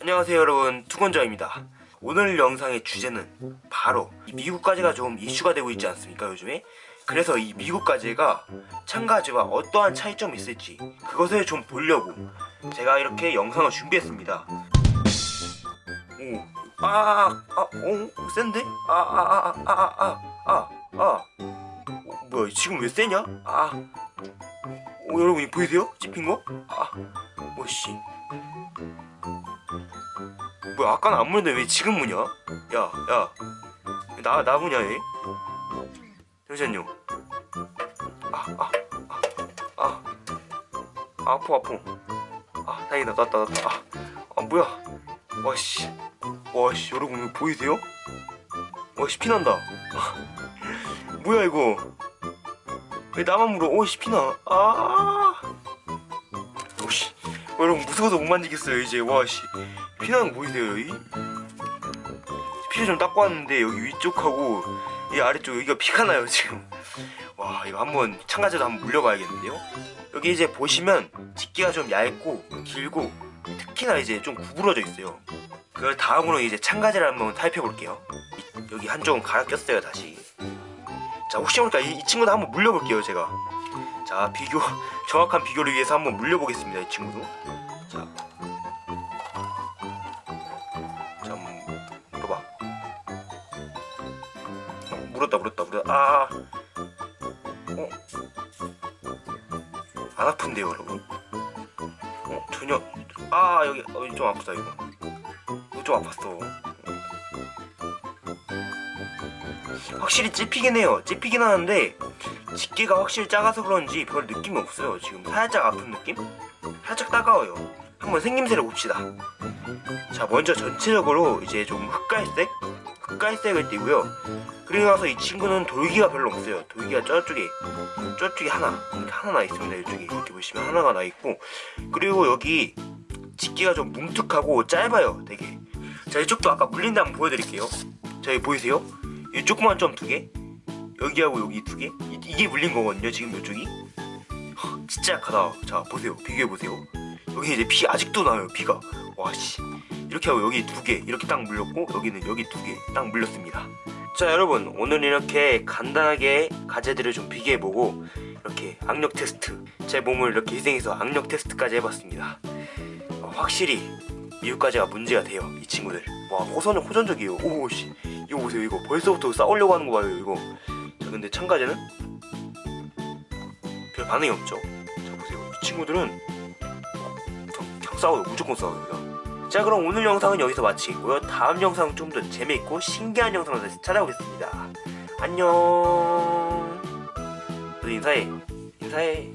안녕하세요 여러분 투건자입니다 오늘 영상의 주제는 바로 미국까지가 좀 이슈가 되고 있지 않습니까 요즘에 그래서 이 미국까지가 참가지와 어떠한 차이점이 있을지 그것을 좀 보려고 제가 이렇게 영상을 준비했습니다 오, 아, 아, 어, 센데? 아, 아, 아, 아, 아, 아, 아, 아. 어, 뭐야, 지금 왜 세냐? 아, 어, 여러분, 보이세요? 찝힌 거? 아, 뭐, 씨. 뭐야, 아까는 안 무는데 왜 지금 무냐? 야, 야, 나, 나 무냐 얘? 잠시만요. 아, 아, 아, 아, 아, 아파, 아파. 아, 다행이다, 낫다, 낫다. 아, 아, 뭐야? 와씨, 와씨, 여러분 보이세요? 와씨 피난다. 뭐야 이거? 왜 나만 물어? 오씨 피나. 아, 여러분 무서워서 못 만지겠어요 이제. 와씨, 피나는 거 보이세요 여기? 피를 좀 닦고 왔는데 여기 위쪽하고 이 아래쪽 여기가 피가 나요 지금. 와 이거 한번 참가자도 한번 물려봐야겠는데요? 여기 이제 보시면 집게가 좀 얇고 길고 특히나 이제 좀 구부러져 있어요. 그 다음으로 이제 참가자를 한번 타입해 볼게요. 여기 한쪽은 갈아 꼈어요 다시. 자 혹시 모르니까 이, 이 친구도 한번 물려볼게요 제가. 자 비교 정확한 비교를 위해서 한번 물려보겠습니다 이 친구도. 자, 자 물어봐. 어, 물었다 물었다 물었다. 아, 어, 안 아픈데요 여러분. 어 전혀 아 여기 어, 좀 아프다 이거 이거 좀 아팠어 확실히 찝히긴 해요 찝히긴 하는데 집게가 확실히 작아서 그런지 별 느낌이 없어요 지금. 살짝 아픈 느낌? 살짝 따가워요. 한번 생김새를 봅시다. 자 먼저 전체적으로 이제 좀 흑갈색? 흑갈색을 띠고요. 그리고 나서 이 친구는 돌기가 별로 없어요. 돌기가 저쪽에 저쪽에 하나 이렇게 하나 나 있습니다. 이쪽에 이렇게 보시면 하나가 나 있고. 그리고 여기 집게가 좀 뭉툭하고 짧아요 되게. 자 이쪽도 아까 물린다 한번 보여드릴게요. 자 여기 보이세요? 이 조그만 점 두개 여기하고 여기 두 개? 이 게 물린 거거든요 지금 이쪽이? 허, 진짜 약하다. 자 보세요. 비교해보세요. 여기 이제 피 아직도 나요 피가. 와씨. 이렇게 하고 여기 두 개. 이렇게 딱 물렸고 여기는 여기 두 개. 딱 물렸습니다. 자 여러분. 오늘 이렇게 간단하게 가재들을 좀 비교해보고 이렇게 악력 테스트. 제 몸을 이렇게 희생해서 악력 테스트까지 해봤습니다. 어, 확실히 미국까지가 문제가 돼요 이 친구들. 와 호선은 호전적이에요. 오씨. 이거 보세요. 이거 벌써부터 싸우려고 하는 거 봐요 이거. 자 근데 참가자는? 별 반응이 없죠. 자 보세요. 이 친구들은 그냥, 그냥 싸워요. 무조건 싸워요. 자 그럼 오늘 영상은 여기서 마치겠고요. 다음 영상 좀 더 재미있고 신기한 영상으로 다시 찾아오겠습니다. 안녕. 너 인사해. 인사해